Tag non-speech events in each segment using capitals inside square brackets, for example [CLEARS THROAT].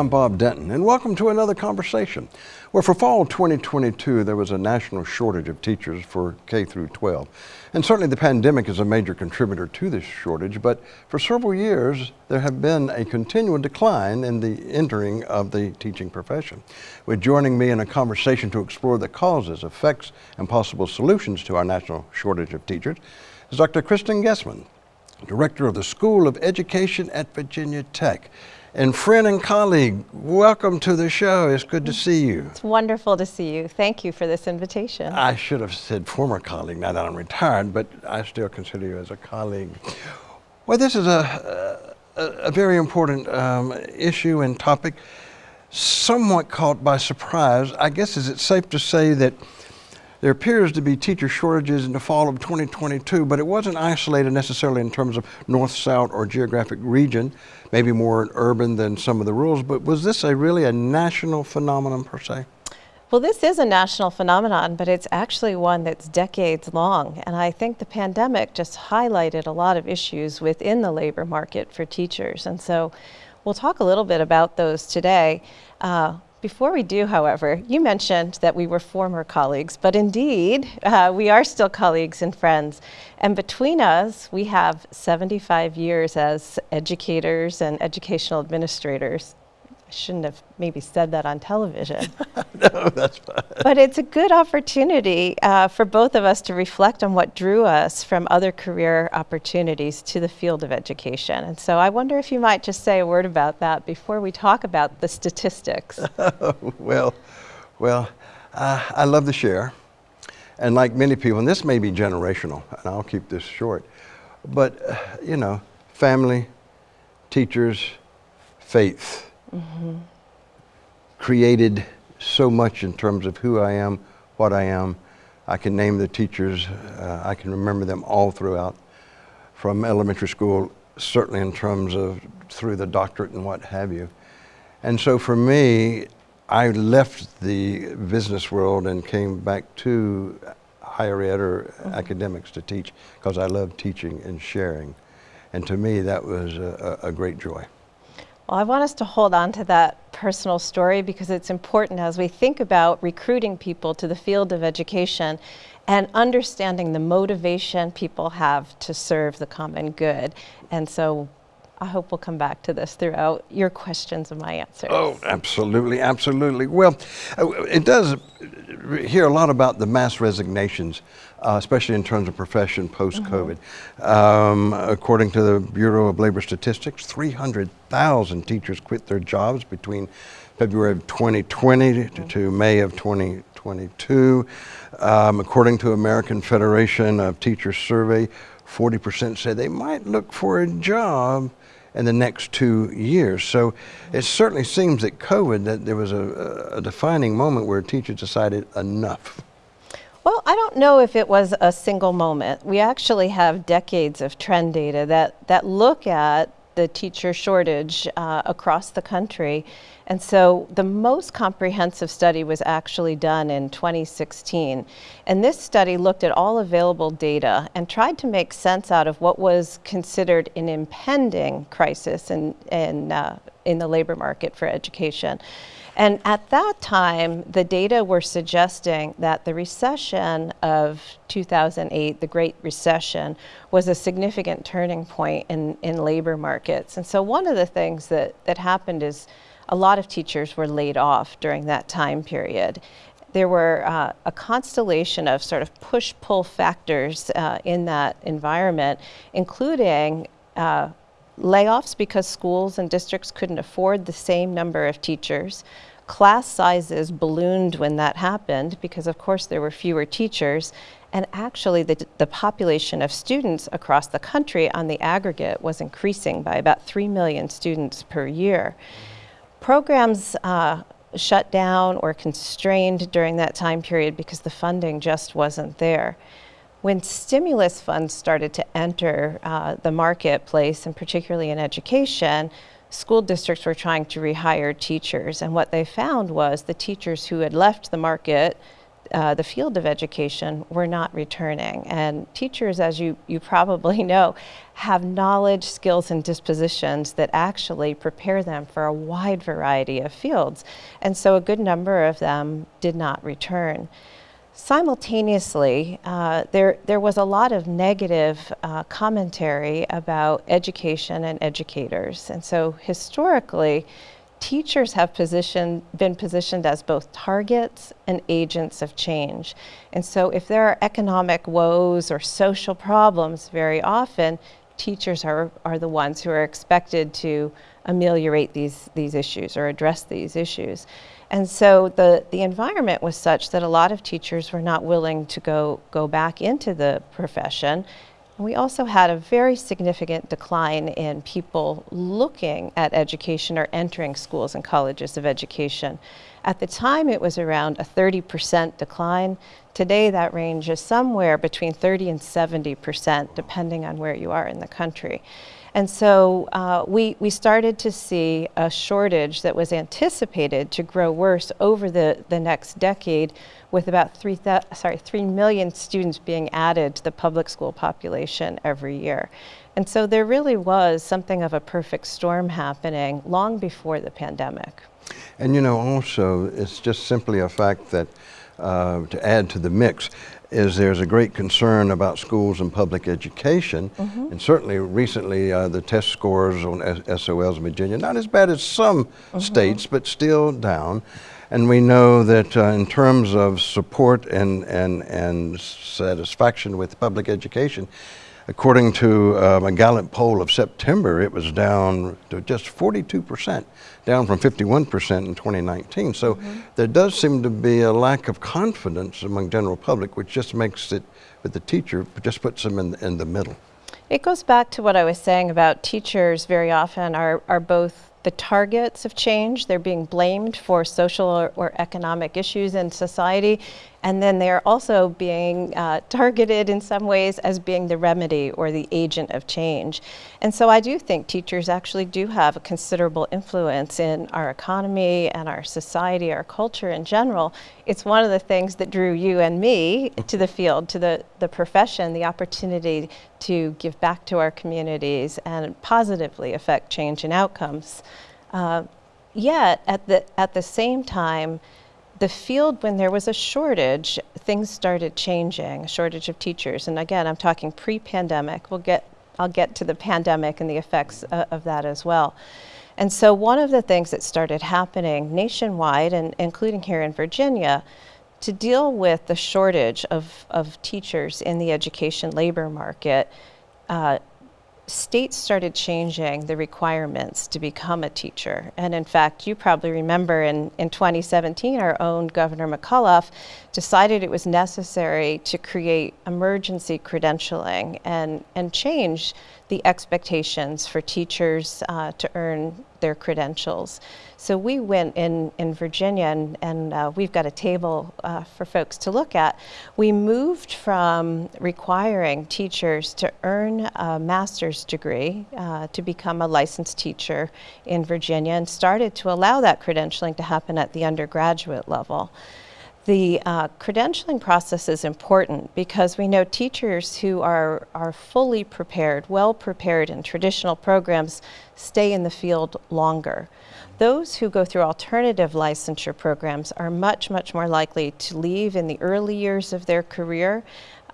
I'm Bob Denton, and welcome to another conversation. Where for fall 2022, there was a national shortage of teachers for K through 12. And certainly the pandemic is a major contributor to this shortage, but for several years, there have been a continual decline in the entering of the teaching profession. With joining me in a conversation to explore the causes, effects, and possible solutions to our national shortage of teachers is Dr. Kristin Gehsmann, Director of the School of Education at Virginia Tech. And friend and colleague, welcome to the show. It's good to see you. It's wonderful to see you. Thank you for this invitation. I should have said former colleague now that I'm retired, but I still consider you as a colleague. Well, this is a, a, a very important um, issue and topic, somewhat caught by surprise. I guess is it safe to say that there appears to be teacher shortages in the fall of 2022, but it wasn't isolated necessarily in terms of north, south, or geographic region, maybe more urban than some of the rural, but was this a really a national phenomenon per se? Well, this is a national phenomenon, but it's actually one that's decades long. And I think the pandemic just highlighted a lot of issues within the labor market for teachers. And so we'll talk a little bit about those today. Uh, before we do, however, you mentioned that we were former colleagues, but indeed, uh, we are still colleagues and friends. And between us, we have 75 years as educators and educational administrators. I shouldn't have maybe said that on television. [LAUGHS] no, that's fine. But it's a good opportunity uh, for both of us to reflect on what drew us from other career opportunities to the field of education. And so I wonder if you might just say a word about that before we talk about the statistics. [LAUGHS] well, well, uh, I love to share. And like many people, and this may be generational, and I'll keep this short, but uh, you know, family, teachers, faith, mm -hmm. created so much in terms of who I am, what I am. I can name the teachers. Uh, I can remember them all throughout, from elementary school, certainly in terms of through the doctorate and what have you. And so for me, I left the business world and came back to higher ed or mm -hmm. academics to teach because I love teaching and sharing. And to me, that was a, a great joy. Well, I want us to hold on to that personal story because it's important as we think about recruiting people to the field of education and understanding the motivation people have to serve the common good. And so I hope we'll come back to this throughout your questions and my answers. Oh, absolutely, absolutely. Well, uh, it does hear a lot about the mass resignations, uh, especially in terms of profession post-COVID. Mm -hmm. um, according to the Bureau of Labor Statistics, 300,000 teachers quit their jobs between February of 2020 mm -hmm. to, May of 2022. Um, according to American Federation of Teachers survey, 40% said they might look for a job in the next two years. So it certainly seems that COVID, that there was a, a defining moment where teachers decided enough. Well, I don't know if it was a single moment. We actually have decades of trend data that, that look at the teacher shortage uh, across the country. And so the most comprehensive study was actually done in 2016. And this study looked at all available data and tried to make sense out of what was considered an impending crisis in, in, uh, in the labor market for education. And at that time, the data were suggesting that the recession of 2008, the Great Recession, was a significant turning point in, in labor markets. And so one of the things that, that happened is a lot of teachers were laid off during that time period. There were uh, a constellation of sort of push-pull factors uh, in that environment, including uh, layoffs because schools and districts couldn't afford the same number of teachers. Class sizes ballooned when that happened because of course there were fewer teachers and actually the, the population of students across the country on the aggregate was increasing by about 3 million students per year. Programs uh, shut down or constrained during that time period because the funding just wasn't there. When stimulus funds started to enter uh, the marketplace, and particularly in education, school districts were trying to rehire teachers. And what they found was the teachers who had left the market uh, the field of education were not returning. And teachers, as you, you probably [LAUGHS] know, have knowledge, skills, and dispositions that actually prepare them for a wide variety of fields. And so a good number of them did not return. Simultaneously, uh, there, there was a lot of negative uh, commentary about education and educators. And so historically, teachers have positioned, been positioned as both targets and agents of change. And so if there are economic woes or social problems, very often teachers are, are the ones who are expected to ameliorate these, these issues or address these issues. And so the, the environment was such that a lot of teachers were not willing to go, go back into the profession we also had a very significant decline in people looking at education or entering schools and colleges of education. At the time, it was around a 30% decline. Today, that range is somewhere between 30 and 70%, depending on where you are in the country. And so uh, we, we started to see a shortage that was anticipated to grow worse over the, the next decade with about 3, sorry, 3 million students being added to the public school population every year. And so there really was something of a perfect storm happening long before the pandemic. And you know, also, it's just simply a fact that uh, to add to the mix, is there's a great concern about schools and public education. Mm -hmm. And certainly recently uh, the test scores on SOLs in Virginia, not as bad as some mm -hmm. states, but still down. And we know that uh, in terms of support and, and, and satisfaction with public education, According to um, a Gallup poll of September, it was down to just 42%, down from 51% in 2019. So mm -hmm. there does seem to be a lack of confidence among general public, which just makes it, with the teacher, just puts them in, in the middle. It goes back to what I was saying about teachers very often are, are both the targets of change. They're being blamed for social or, or, economic issues in society. And then they're also being uh, targeted in some ways as being the remedy or the agent of change. And so I do think teachers actually do have a considerable influence in our economy and our society, our culture in general. It's one of the things that drew you and me to the field, to the, the profession, the opportunity to give back to our communities and positively affect change and outcomes. Uh, yet, at the, at the same time, the field, when there was a shortage, things started changing, a shortage of teachers. And again, I'm talking pre-pandemic. We'll get, I'll get to the pandemic and the effects uh, of that as well. And so one of the things that started happening nationwide, and including here in Virginia, to deal with the shortage of, of teachers in the education labor market, uh, states started changing the requirements to become a teacher. And in fact, you probably remember in, in 2017, our own Governor McAuliffe decided it was necessary to create emergency credentialing and, and change the expectations for teachers uh, to earn their credentials. So we went in, in Virginia, and, and uh, we've got a table uh, for folks to look at. We moved from requiring teachers to earn a master's degree uh, to become a licensed teacher in Virginia and started to allow that credentialing to happen at the undergraduate level. The uh, credentialing process is important because we know teachers who are, are fully prepared, well prepared in traditional programs stay in the field longer. Those who go through alternative licensure programs are much, much more likely to leave in the early years of their career.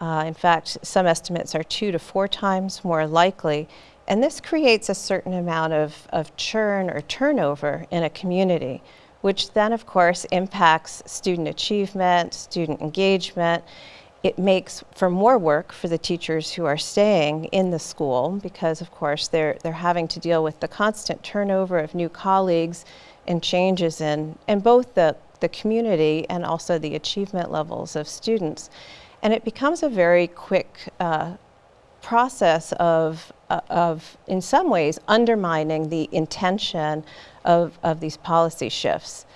Uh, in fact, some estimates are two to four times more likely. And this creates a certain amount of, of churn or turnover in a community which then of course impacts student achievement, student engagement. It makes for more work for the teachers who are staying in the school because of course they're, they're having to deal with the constant turnover of new colleagues and changes in, in both the, the community and also the achievement levels of students. And it becomes a very quick uh, process of, of, in some ways, undermining the intention of, of these policy shifts.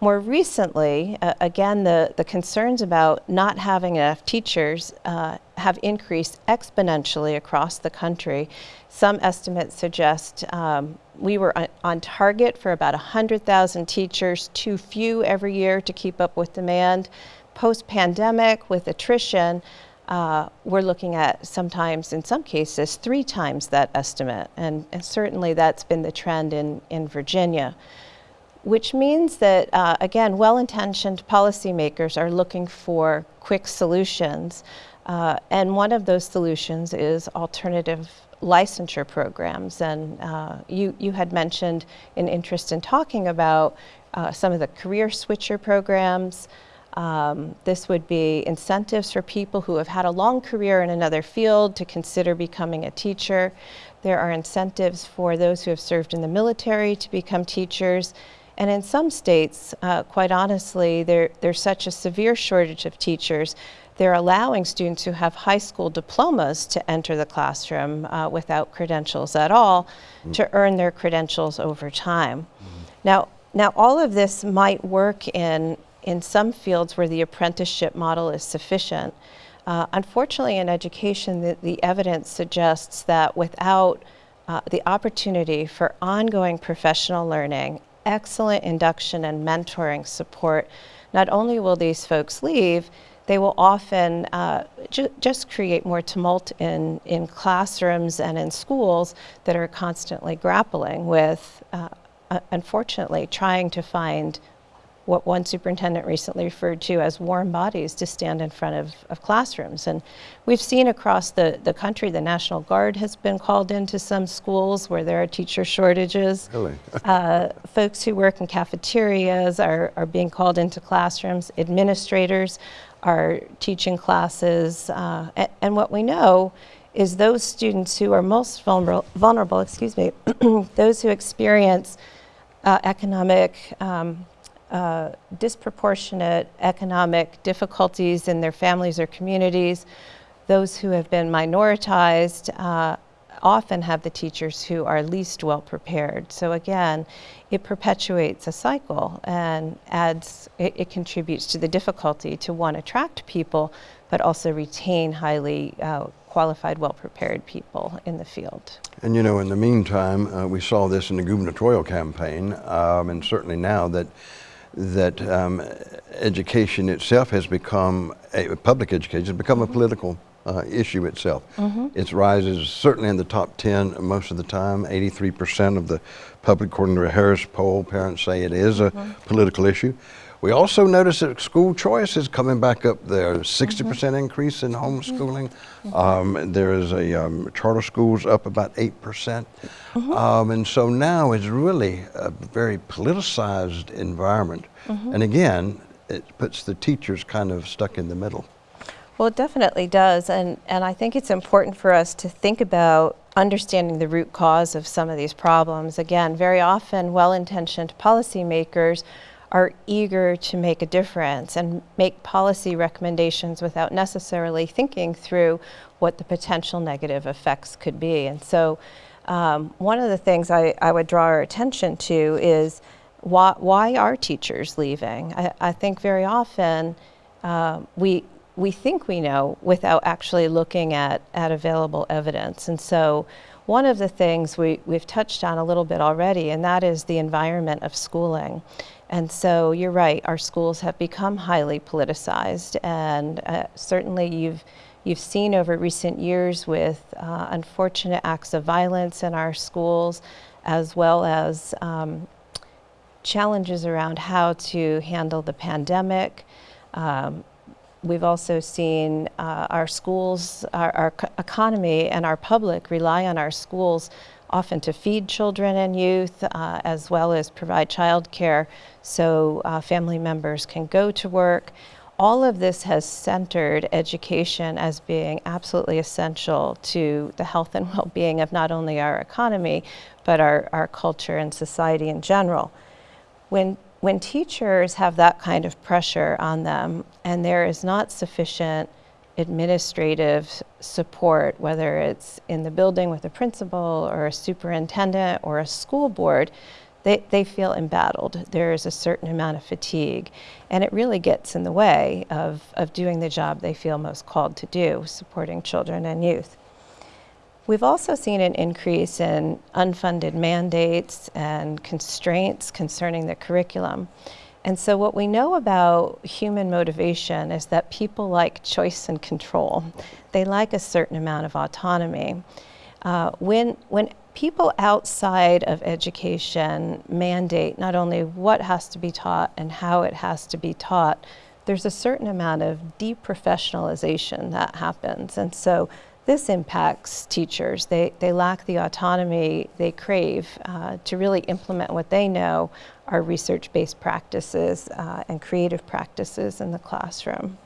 More recently, uh, again, the, the concerns about not having enough teachers uh, have increased exponentially across the country. Some estimates suggest um, we were on, on target for about 100,000 teachers, too few every year to keep up with demand. post pandemic, with attrition, uh, we're looking at sometimes, in some cases, three times that estimate. And, and certainly that's been the trend in, in Virginia, which means that, uh, again, well intentioned policymakers are looking for quick solutions. Uh, and one of those solutions is alternative licensure programs. And uh, you, you had mentioned an interest in talking about uh, some of the career switcher programs. Um, this would be incentives for people who have had a long career in another field to consider becoming a teacher. There are incentives for those who have served in the military to become teachers. And in some states, uh, quite honestly, there, there's such a severe shortage of teachers, they're allowing students who have high school diplomas to enter the classroom uh, without credentials at all mm. to earn their credentials over time. Mm. Now, now, all of this might work in in some fields where the apprenticeship model is sufficient. Uh, unfortunately, in education, the, the, evidence suggests that without uh, the opportunity for ongoing professional learning, excellent induction and mentoring support, not only will these folks leave, they will often uh, ju just create more tumult in, in classrooms and in schools that are constantly grappling with, uh, unfortunately, trying to find what one superintendent recently referred to as warm bodies to stand in front of, of classrooms. And we've seen across the, the country, the National Guard has been called into some schools where there are teacher shortages. Really? [LAUGHS] uh, folks who work in cafeterias are, are being called into classrooms. Administrators are teaching classes. Uh, and, and what we know is those students who are most vulnerable, vulnerable excuse me, [CLEARS THROAT] those who experience uh, economic um, uh, disproportionate economic difficulties in their families or communities. Those who have been minoritized uh, often have the teachers who are least well prepared. So again, it perpetuates a cycle and adds, it, it contributes to the difficulty to one, attract people, but also retain highly uh, qualified, well-prepared people in the field. And you know, in the meantime, uh, we saw this in the gubernatorial campaign, um, and certainly now that that um, education itself has become, a, public education has become mm -hmm. a mm-hmm. political uh, issue itself. Mm -hmm. It rises certainly in the top 10 most of the time. 83% of the public, according to a Harris poll, parents say it is a mm -hmm. political issue. We also notice that school choice is coming back up there. 60% mm -hmm. increase in homeschooling. Mm -hmm. um, there is a um, charter schools up about 8%. Mm -hmm. um, and so now it's really a very politicized environment. Mm-hmm. And again, it puts the teachers kind of stuck in the middle. Well, it definitely does. And, and I think it's important for us to think about understanding the root cause of some of these problems. Again, very often well-intentioned policymakers are eager to make a difference and make policy recommendations without necessarily thinking through what the potential negative effects could be. And so um, one of the things I, I, would draw our attention to is why, why are teachers leaving? I, I think very often uh, we, we think we know without actually looking at, at available evidence. And so one of the things we, we've touched on a little bit already, and that is the environment of schooling. And so you're right, our schools have become highly politicized and uh, certainly you've, you've seen over recent years with uh, unfortunate acts of violence in our schools as well as um, challenges around how to handle the pandemic. Um, we've also seen uh, our schools, our, our economy and our public rely on our schools often to feed children and youth, uh, as well as provide childcare so uh, family members can go to work. All of this has centered education as being absolutely essential to the health and [LAUGHS] well-being of not only our economy, but our, our culture and society in general. When, when teachers have that kind of pressure on them and there is not sufficient administrative support, whether it's in the building with a principal or a superintendent or a school board, they, they feel embattled. There is a certain amount of fatigue, and it really gets in the way of, of doing the job they feel most called to do, supporting children and youth. We've also seen an increase in unfunded mandates and constraints concerning the curriculum. And so, what we know about human motivation is that people like choice and control. They like a certain amount of autonomy. Uh, when, when people outside of education mandate not only what has to be taught and how it has to be taught, there's a certain amount of deprofessionalization that happens. And so this impacts teachers. They, they lack the autonomy they crave uh, to really implement what they know are research based practices uh, and creative practices in the classroom.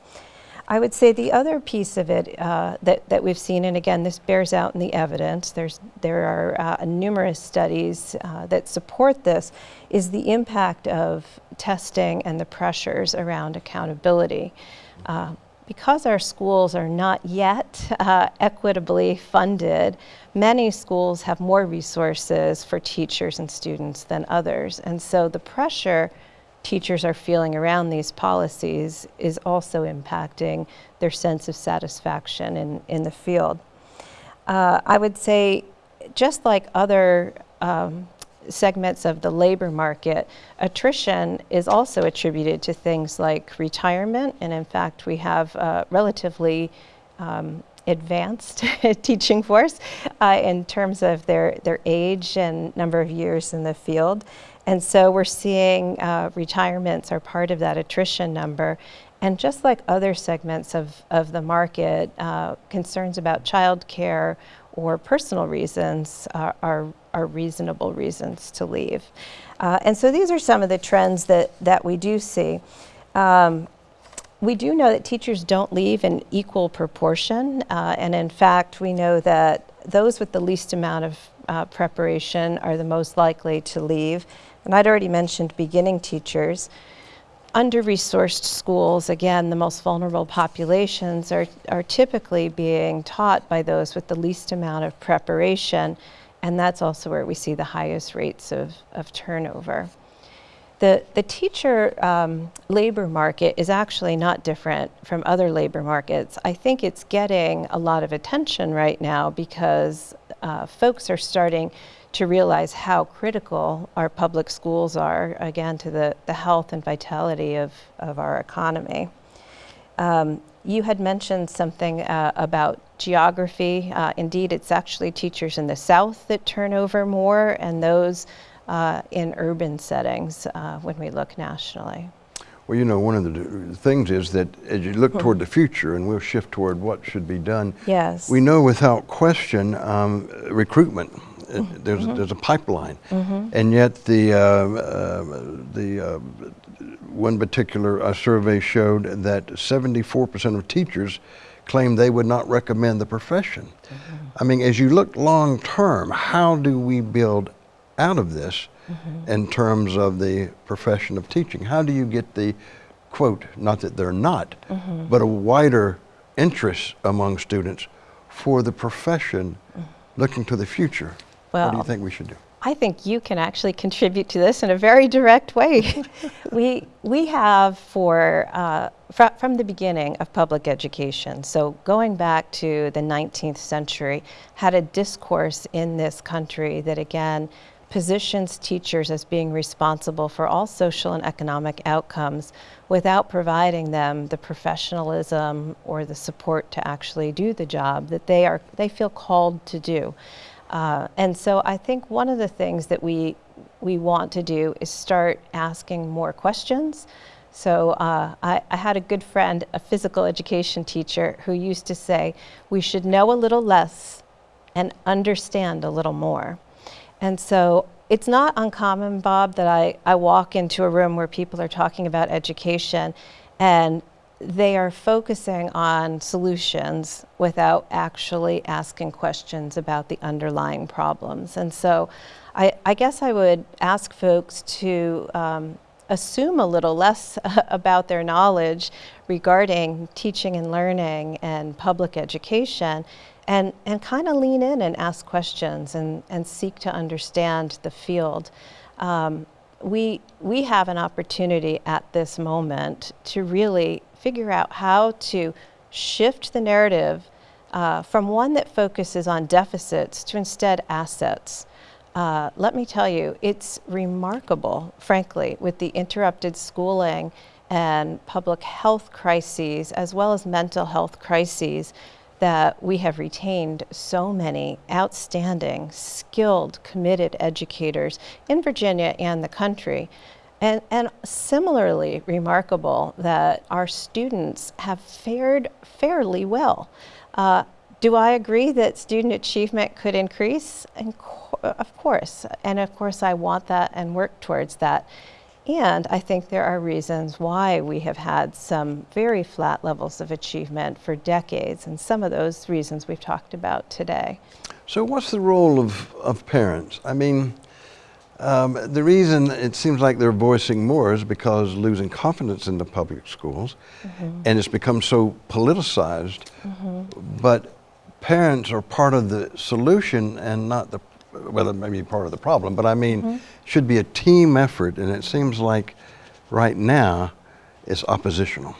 I would say the other piece of it uh, that, that we've seen, and again, this bears out in the evidence, There's, there are uh, numerous studies uh, that support this, is the impact of testing and the pressures around accountability. Because our schools are not yet uh, equitably funded, many schools have more resources for teachers and students than others. And so the pressure teachers are feeling around these policies is also impacting their sense of satisfaction in, in the field. Uh, I would say, just like other um, segments of the labor market, attrition is also attributed to things like retirement. And in fact, we have a relatively um, advanced [LAUGHS] teaching force uh, in terms of their, their age and number of years in the field. And so we're seeing uh, retirements are part of that attrition number. And just like other segments of, of the market, uh, concerns about childcare or personal reasons are, are, are reasonable reasons to leave. Uh, and so these are some of the trends that, that we do see. Um, we do know that teachers don't leave in equal proportion. Uh, and in fact, we know that those with the least amount of uh, preparation are the most likely to leave. And I'd already mentioned beginning teachers. Under-resourced schools, again, the most vulnerable populations, are, are typically being taught by those with the least amount of preparation, and that's also where we see the highest rates of, of turnover. The, the teacher um, labor market is actually not different from other labor markets. I think it's getting a lot of attention right now because uh, folks are starting to realize how critical our public schools are, again, to the, the health and vitality of, of our economy. Um, you had mentioned something uh, about geography. Uh, indeed, it's actually teachers in the South that turn over more, and those uh, in urban settings uh, when we look nationally. Well, you know, one of the things is that as you look hmm. toward the future, and we'll shift toward what should be done. Yes. We know without question um, recruitment it, there's, mm -hmm. there's a pipeline. Mm -hmm. And yet the, uh, uh, the uh, one particular uh, survey showed that 74% of teachers claim they would not recommend the profession. Mm -hmm. I mean, as you look long term, how do we build out of this mm-hmm. in terms of the profession of teaching? How do you get the, quote, not that they're not, mm-hmm. but a wider interest among students for the profession mm. looking to the future? Well, what do you think we should do? I think you can actually contribute to this in a very direct way. [LAUGHS] we, we have for, uh, fr from the beginning of public education, so going back to the 19th century, had a discourse in this country that again positions teachers as being responsible for all social and economic outcomes without providing them the professionalism or the support to actually do the job that they, are, they feel called to do. Uh, and so I think one of the things that we, we want to do is start asking more questions. So uh, I, I, had a good friend, a physical education teacher, who used to say, we should know a little less and understand a little more. And so it's not uncommon, Bob, that I, I walk into a room where people are talking about education and they are focusing on solutions without actually asking questions about the underlying problems. And so I, I guess I would ask folks to um, assume a little less [LAUGHS] about their knowledge regarding teaching and learning and public education and, and kind of lean in and ask questions and, and seek to understand the field. Um, we, we have an opportunity at this moment to really figure out how to shift the narrative uh, from one that focuses on deficits to instead assets. uh, let me tell you, it's remarkable, frankly, with the interrupted schooling and public health crises, as well as mental health crises, that we have retained so many outstanding, skilled, committed educators in Virginia and the country. And, and similarly remarkable that our students have fared fairly well. Uh, do I agree that student achievement could increase? of course. And of course, I want that and work towards that. And I think there are reasons why we have had some very flat levels of achievement for decades, and some of those reasons we've talked about today. So, what's the role of, of parents? I mean, um, the reason it seems like they're voicing more is because losing confidence in the public schools, mm-hmm. and it's become so politicized. Mm-hmm. But parents are part of the solution and not the well, it may be part of the problem, but I mean, mm-hmm. should be a team effort, and it seems like right now it's oppositional.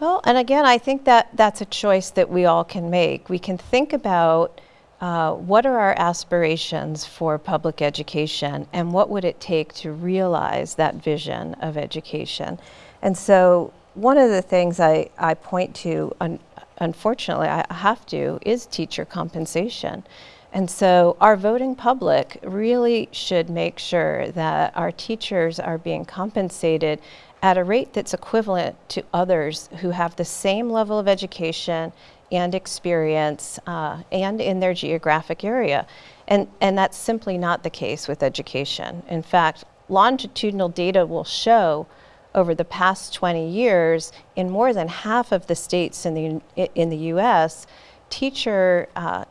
Well, and again, I think that that's a choice that we all can make. We can think about uh, what are our aspirations for public education and what would it take to realize that vision of education. And so, one of the things I, I point to, un- unfortunately, I have to, is teacher compensation. And so our voting public really should make sure that our teachers are being compensated at a rate that's equivalent to others who have the same level of education and experience uh, and in their geographic area. And, and that's simply not the case with education. In fact, longitudinal data will show over the past 20 years in more than half of the states in the, in the US, teacher uh,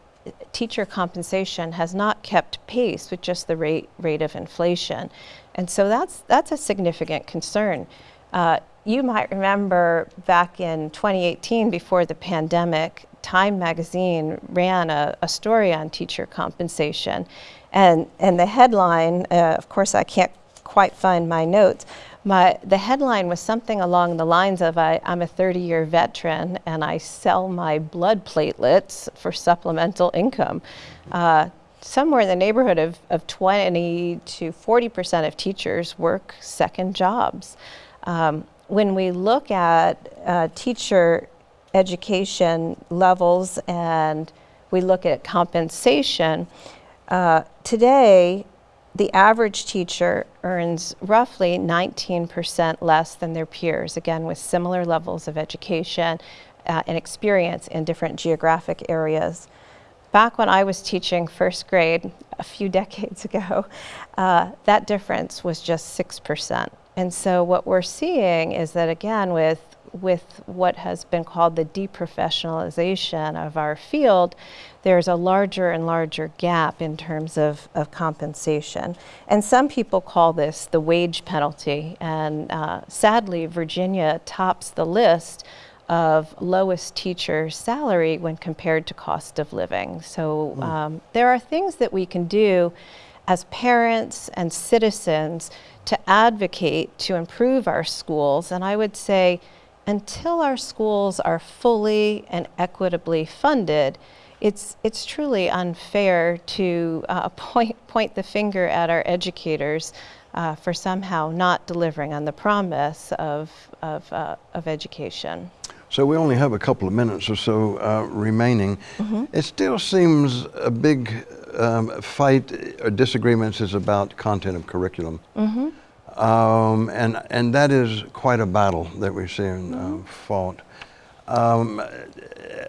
teacher compensation has not kept pace with just the rate, rate of inflation. And so that's, that's a significant concern. Uh, you might remember back in 2018, before the pandemic, Time magazine ran a, a story on teacher compensation. And, and the headline, uh, of course, I can't quite find my notes, my, the headline was something along the lines of I, am a 30 year veteran and I sell my blood platelets for supplemental income. Uh, somewhere in the neighborhood of, of 20 to 40% of teachers work second jobs. Um, when we look at uh, teacher education levels and we look at compensation, uh, today the average teacher earns roughly 19% less than their peers, again, with similar levels of education uh, and experience in different geographic areas. Back when I was teaching first grade a few [LAUGHS] decades ago, uh, that difference was just 6%. And so what we're seeing is that, again, with with what has been called the deprofessionalization of our field, there's a larger and larger gap in terms of, of compensation. And some people call this the wage penalty. And uh, sadly, Virginia tops the list of lowest teacher salary when compared to cost of living. So mm. um, there are things that we can do as parents and citizens to advocate to improve our schools. And I would say, until our schools are fully and equitably funded, it's, it's truly unfair to uh, [LAUGHS] point, point the finger at our educators uh, for somehow not delivering on the promise of, of, uh, of education. So we only have a couple of minutes or so uh, remaining. Mm-hmm. It still seems a big um, fight or disagreements is about content of curriculum. Mm-hmm. Um, and, and that is quite a battle that we're seeing uh, mm-hmm. fought. Um,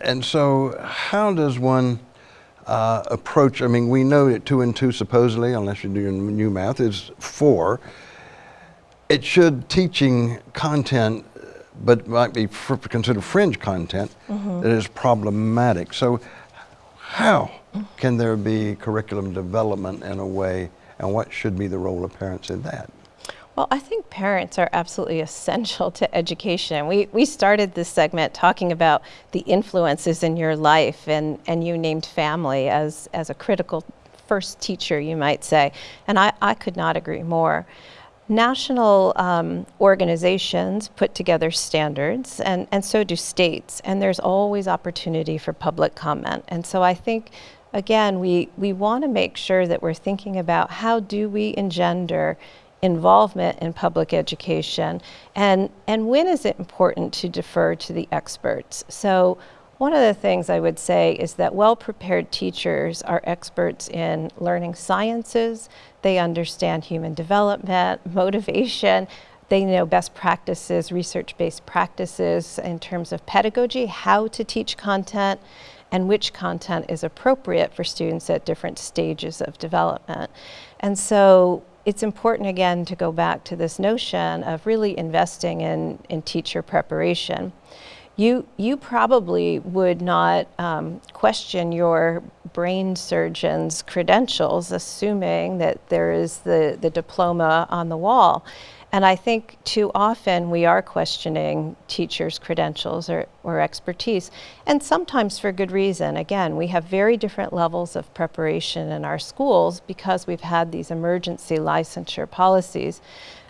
and so, how does one uh, approach? I mean, we know that two and two, supposedly, unless you're doing new math, is four. It should teaching content, but might be fr- considered fringe content mm-hmm. that is problematic. So, how can there be curriculum development in a way, and what should be the role of parents in that? Well, I think parents are absolutely essential to education. We, we started this segment talking about the influences in your life, and, and you named family as, as a critical first teacher, you might say. And I, I could not agree more. National um, organizations put together standards, and, and so do states, and there's always opportunity for public comment. And so I think again, we, we want to make sure that we're thinking about how do we engender involvement in public education and, and when is it important to defer to the experts. So one of the things I would say is that well-prepared teachers are experts in learning sciences, they understand human development, [LAUGHS] motivation, they know best practices, research-based practices in terms of pedagogy, how to teach content, and which content is appropriate for students at different stages of development. And so it's important again to go back to this notion of really investing in, in teacher preparation. You, you probably would not um, question your brain surgeon's credentials, assuming that there is the, the diploma on the wall. And I think too often we are questioning teachers' credentials or, or expertise, and sometimes for good reason. Again, we have very different levels of preparation in our schools because we've had these emergency licensure policies.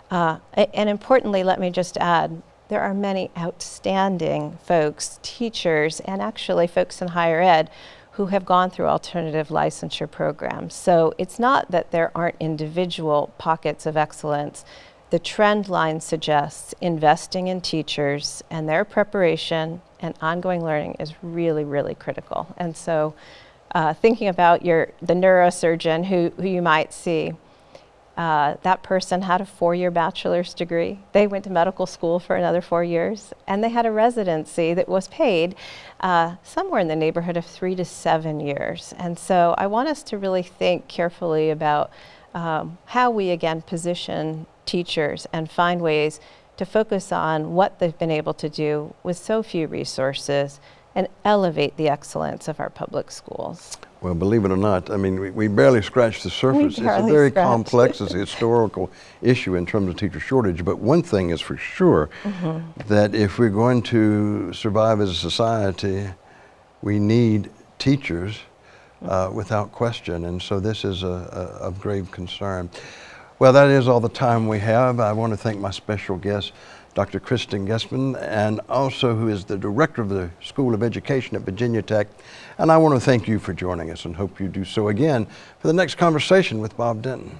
Uh, and importantly, let me just add, there are many outstanding folks, teachers, and actually folks in higher ed who have gone through alternative licensure programs. So it's not that there aren't individual pockets of excellence, the trend line suggests investing in teachers and their preparation and ongoing learning is really, really critical. And so uh, thinking about your the neurosurgeon who, who you might see, uh, that person had a four-year bachelor's degree. They went to medical school for another four years, and they had a residency that was paid uh, somewhere in the neighborhood of three to seven years. And so I want us to really think carefully about um, how we again position teachers and find ways to focus on what they've been able to do with so few resources and elevate the excellence of our public schools. Well, believe it or not, I mean, we, we barely scratched the surface. It's a very complex, it's a historical issue in terms of teacher shortage. But one thing is for sure mm -hmm. that if we're going to survive as a society, we need teachers uh, without question. And so this is a, a, of grave concern. Well, that is all the time we have. I want to thank my special guest, Dr. Kristin Gehsmann, and also who is the director of the School of Education at Virginia Tech. And I want to thank you for joining us and hope you do so again for the next conversation with Bob Denton.